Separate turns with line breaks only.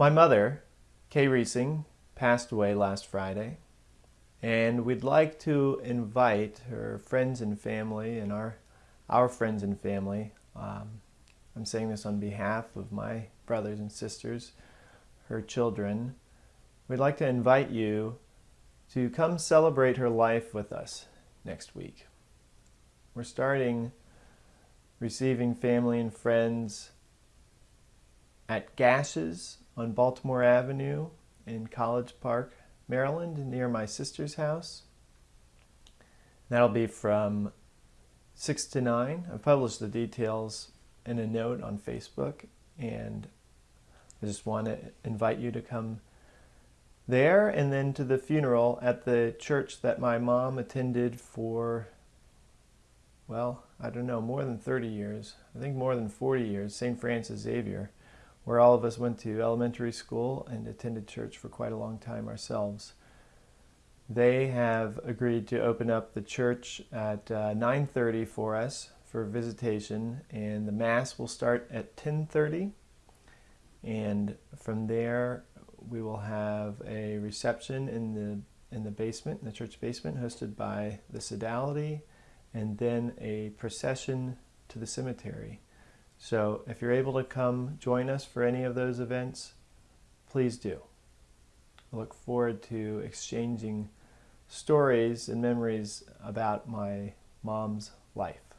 My mother, Kay Reesing, passed away last Friday, and we'd like to invite her friends and family and our, our friends and family. Um, I'm saying this on behalf of my brothers and sisters, her children. We'd like to invite you to come celebrate her life with us next week. We're starting receiving family and friends at Gasch's on Baltimore Avenue in College Park, Maryland, near my sister's house. That'll be from 6 to 9. I've published the details in a note on Facebook, and I just want to invite you to come there and then to the funeral at the church that my mom attended for well, I don't know, more than 30 years. I think more than 40 years, St. Francis Xavier, where all of us went to elementary school and attended church for quite a long time ourselves. They have agreed to open up the church at uh, 9.30 for us for visitation, and the Mass will start at 10.30. And from there, we will have a reception in the in the basement, in the church basement, hosted by the Sodality and then a procession to the cemetery. So if you're able to come join us for any of those events, please do. I look forward to exchanging stories and memories about my mom's life.